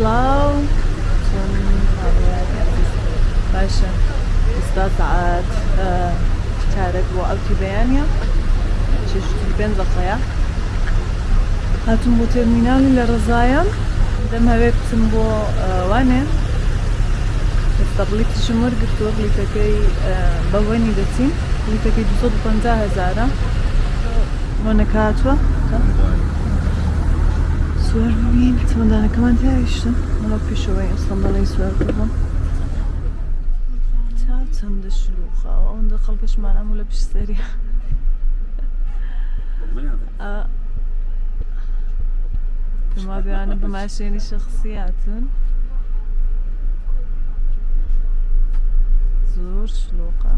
Slow باشا استطاعت كارت بۆ ئەوتی بەیانە چشتی پێنج دقەیە هاتون بۆ تەرمینالی لە ڕزایە دەم هەوێ بچم بۆ وانێ ئێستا بلیتیشم وەرگرتووە بلیتەکەی swervovim, samo da neka vam ja išta. اصلا piše ovaj, sam da ne swervovom. تعبت عند الشلوخة وأون دخل باش ما نعملها باش سريع كما بيعني بمعشيني شخصيات زور شلوغە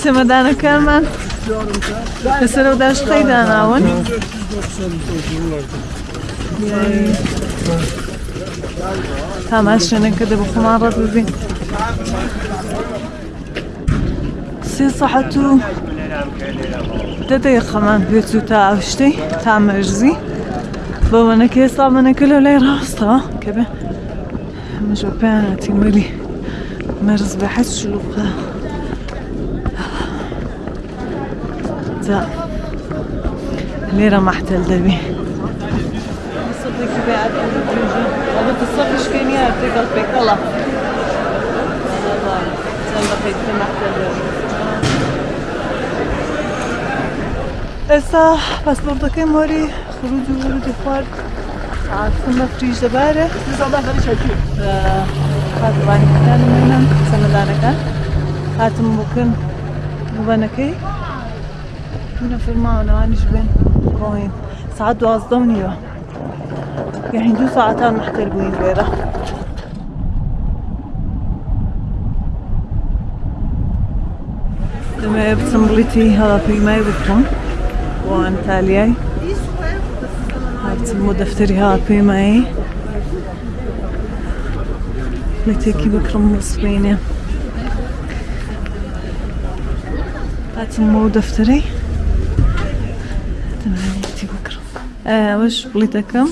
چمەدانەکانمان لەسەر و داشقەی داناون تامان شوێنەکە دە بخۆمان ڕەت ببین. سێ سەحەت و دە دەیقەمان خمان بیتو تا اوشتی تا مەرزی بۆ منەکە ئێستا منەکە لە لای ڕاستەوە کە بێ پیانه تیم مەلی البته الصفش كان يعطي قلبك الله زي ما قلت محتاج ئێستا پاسپۆرتەکەی مۆری خروج و ورودی خوارد ساعتم بە فریژ دەبارە خاتوانەکان منم چەمەدانەکان هاتم بکن بوبەنەکەی منە فیلماوەنەوانیش بێن کۆین ساعت دوازدە و نیوە يعني دو ساعتان محتربين ليرة لما بتمبلتي هذا في ما يبطن وان تالياي بتمو دفتري هذا في ماي لتيكي بكرم مصبيني بتمو دفتري. تمام بكرم آه وش بليتكم؟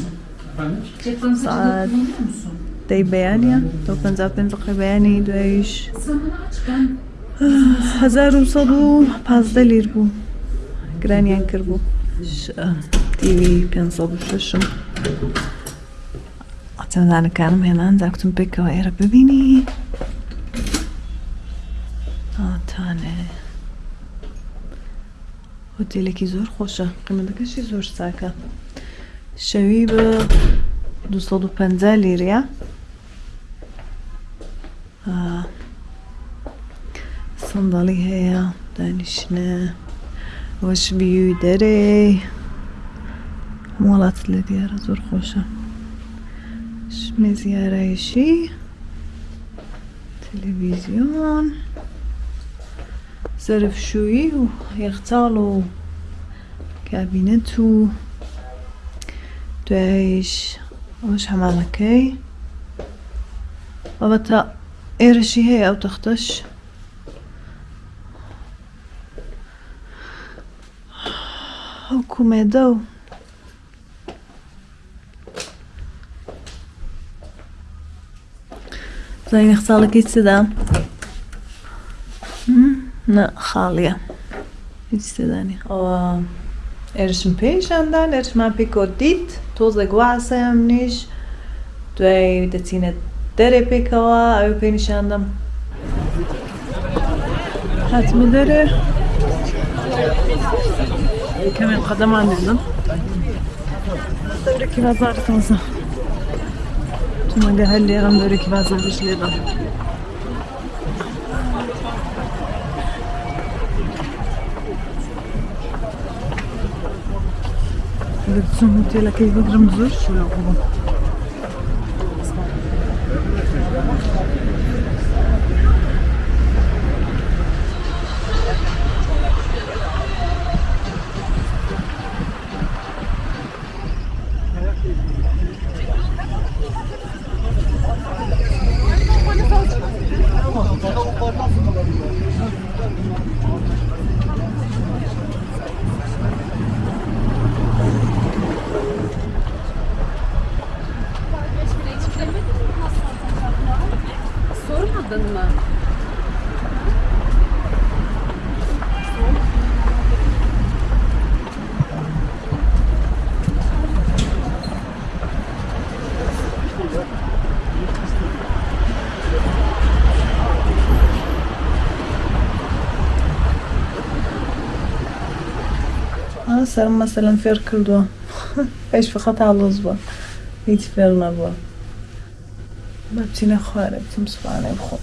ساعت دەی بەیانە دو پ پێ بەیانی دوایش هزار و سەد و پازدە لیر بوو گرانیان کرد بوو تیوی پێ ششم. چەندانەکانم هێنان داکتم پێکەوە ئێرە ببینی. ئاتانێ. هۆتێلێکی زۆر خۆشە. قیمەتەکەشی زۆر ساکە. شەوی بە 250 لیرە سندڵی هەیە دانیشنە وەش بیوی دەرێ. وڵات لە دیارە زۆر خۆشە. شمێ زیارایشی تەلەڤیزیۆن سەرفشووی و یەخچاڵ و کابینەت و دوایش ئەوش هەمامەکەی بەبەتە ئێرەشی هەیە ئەو تەختەش ئەو کومێدە و زانینە خساڵەکەی چدا نە خاڵیە هیچ تێدانی ئەوە ئێرشم پێیشاندان ئێرشمان پێ کۆدیت تۆزێک واسەم نیش دوای دەچینە دەرێ پێکەوە ئەو پێ نیشاندەم هاتمە دەرێ کەمێن قەدەمان دێنم دەورێکی بازار تازە تومەگە هەر Şimdi hallerim börek vazgeçlerim. Gülsüm mutlu lakayı bırakırım zor şu yapalım. سر مثلا فێر کردووە پێش فقط هەڵۆز بووە هیچ فێر نەبووە بە بچینە خوارە بچم سوانێ بخۆ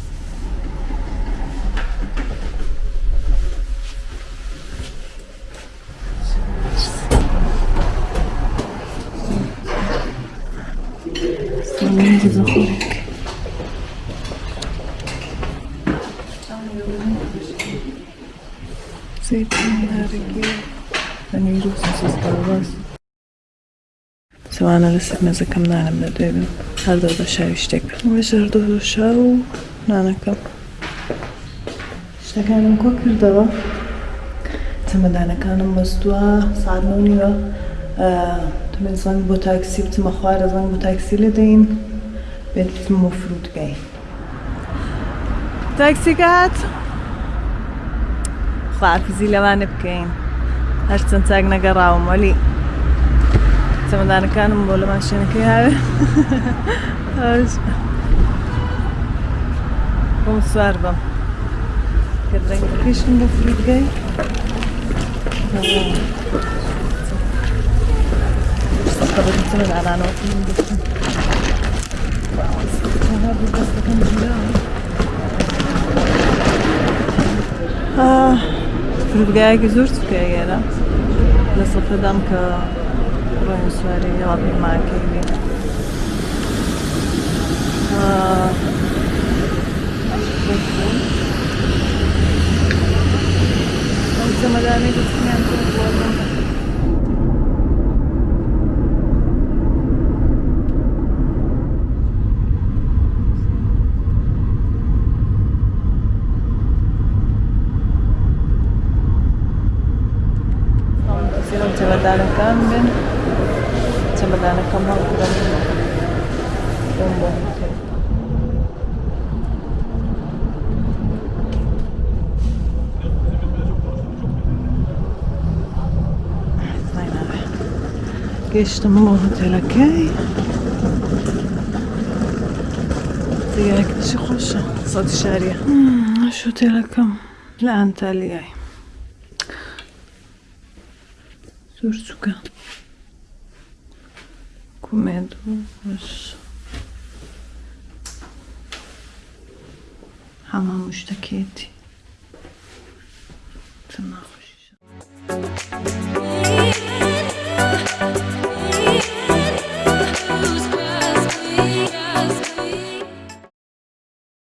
زيتون سوانە لەسەر مێزەکەم نانم لە دوێ بم هەردەو بە شاوی شتێک وەژەردۆ شا و نانەکەم شتەکانم کۆ کردەوە چەمەدانەکانم بەستووە سادنە نیوە تمێ زەنگ بۆ تاکسی بچمە خوارە زەنگ بۆ تاکسی لە دەین بێت بچم بۆ فرودگای تاکسی کات خواحافزی لەوانە بکەین هەرچەند چاک نەگەڕاوم وەلی Stiamo dando cannonball la macchina chiave. Conserva. Che drengt een beetje in de vliegtuig. Tabii bütün alanı okuyun lütfen. Daha bir bastıkın cila. Aa, Fırgaya güzür çıkıyor yere. Nasıl fıdam ki influencer yılabilir marketing. Uh, Siamo da amici che mi hanno fatto guardare cambia çemedanەکان بن چەمەدانەکەم هەڵکرم بۆم بۆ هۆتێل. گەشتم بۆ هۆتێلەکەی دیگەکەشی خۆشە سەدی شاریە شوتێلەکەم لە ئەنتالیای زۆر com medo, mas hamam müstaketi tırnak